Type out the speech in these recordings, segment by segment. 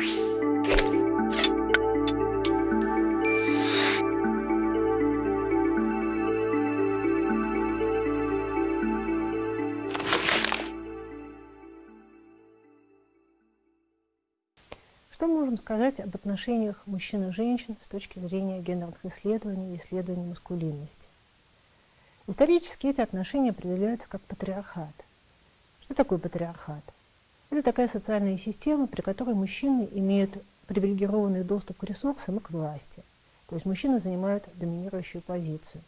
Что мы можем сказать об отношениях мужчин и женщин с точки зрения гендерных исследований и исследований маскулинности? Исторически эти отношения определяются как патриархат. Что такое патриархат? Это такая социальная система, при которой мужчины имеют привилегированный доступ к ресурсам и к власти. То есть мужчины занимают доминирующую позицию.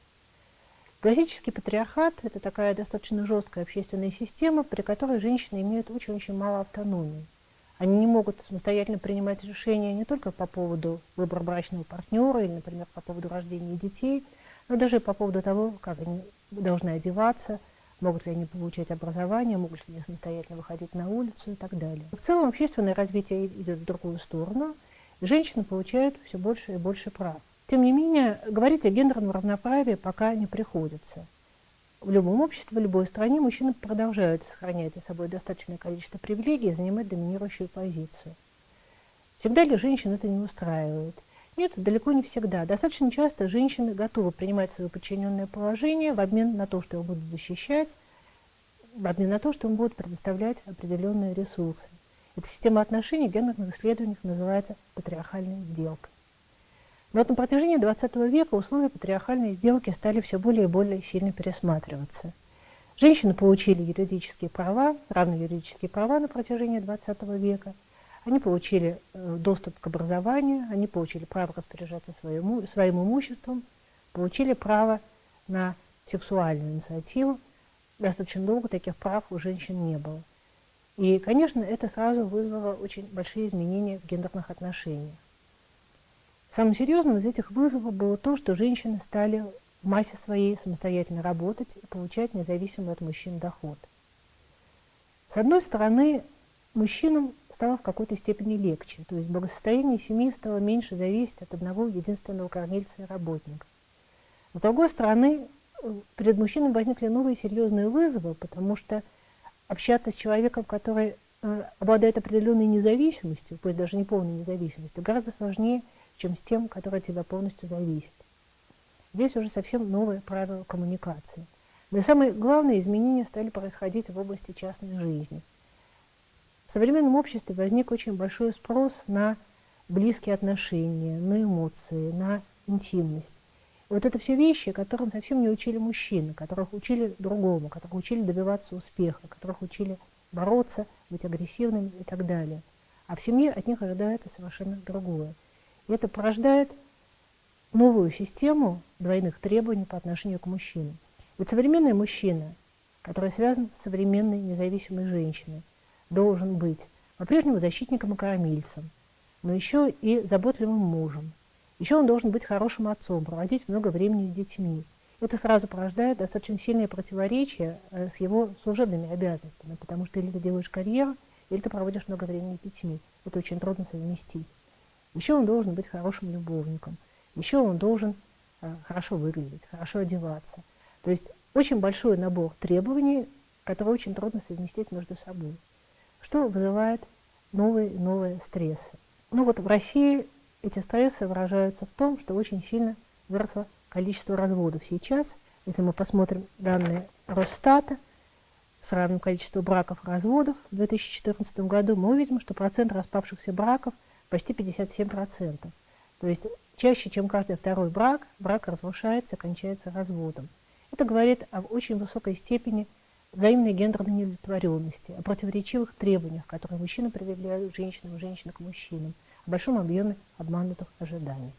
Классический патриархат – это такая достаточно жесткая общественная система, при которой женщины имеют очень-очень мало автономии. Они не могут самостоятельно принимать решения не только по поводу выбора брачного партнера или, например, по поводу рождения детей, но даже по поводу того, как они должны одеваться, могут ли они получать образование, могут ли они самостоятельно выходить на улицу и так далее. В целом общественное развитие идет в другую сторону, женщины получают все больше и больше прав. Тем не менее, говорить о гендерном равноправии пока не приходится в любом обществе, в любой стране мужчины продолжают сохранять за собой достаточное количество привилегий и занимать доминирующую позицию. Всегда ли женщин это не устраивает? Нет, далеко не всегда. Достаточно часто женщины готовы принимать свое подчиненное положение в обмен на то, что его будут защищать, в обмен на то, что им будут предоставлять определенные ресурсы. Эта система отношений в гендерных исследованиях называется патриархальной сделкой. Но вот на протяжении XX века условия патриархальной сделки стали все более и более сильно пересматриваться. Женщины получили юридические права, равные юридические права на протяжении XX века. Они получили э, доступ к образованию, они получили право распоряжаться своим, своим имуществом, получили право на сексуальную инициативу. Достаточно долго таких прав у женщин не было. И, конечно, это сразу вызвало очень большие изменения в гендерных отношениях. Самым серьезным из этих вызовов было то, что женщины стали в массе своей самостоятельно работать и получать независимый от мужчин доход. С одной стороны, мужчинам стало в какой-то степени легче, то есть благосостояние семьи стало меньше зависеть от одного единственного кормильца и работника. С другой стороны, перед мужчинами возникли новые серьезные вызовы, потому что общаться с человеком, который э, обладает определенной независимостью, пусть даже не полной независимостью, гораздо сложнее, чем с тем, который от тебя полностью зависит. Здесь уже совсем новые правила коммуникации. Но и самые главные изменения стали происходить в области частной жизни. В современном обществе возник очень большой спрос на близкие отношения, на эмоции, на интимность. Вот это все вещи, которым совсем не учили мужчины, которых учили другому, которых учили добиваться успеха, которых учили бороться, быть агрессивными и так далее. А в семье от них ожидается совершенно другое. И это порождает новую систему двойных требований по отношению к мужчинам. Ведь современный мужчина, который связан с современной независимой женщиной, должен быть по-прежнему защитником и кормильцем, но еще и заботливым мужем. Еще он должен быть хорошим отцом, проводить много времени с детьми. Это сразу порождает достаточно сильное противоречие э, с его служебными обязанностями, потому что или ты делаешь карьеру, или ты проводишь много времени с детьми. Это очень трудно совместить. Еще он должен быть хорошим любовником. Еще он должен э, хорошо выглядеть, хорошо одеваться. То есть очень большой набор требований, которые очень трудно совместить между собой. Что вызывает новые и новые стрессы. Ну вот в России эти стрессы выражаются в том, что очень сильно выросло количество разводов. Сейчас, если мы посмотрим данные Росстата, с равным количеством браков и разводов в 2014 году, мы увидим, что процент распавшихся браков – почти 57%. То есть чаще, чем каждый второй брак, брак разрушается, кончается разводом. Это говорит об очень высокой степени взаимной гендерной неудовлетворенности, о противоречивых требованиях, которые мужчины предъявляют женщинам, женщины к мужчинам, о большом объеме обманутых ожиданий.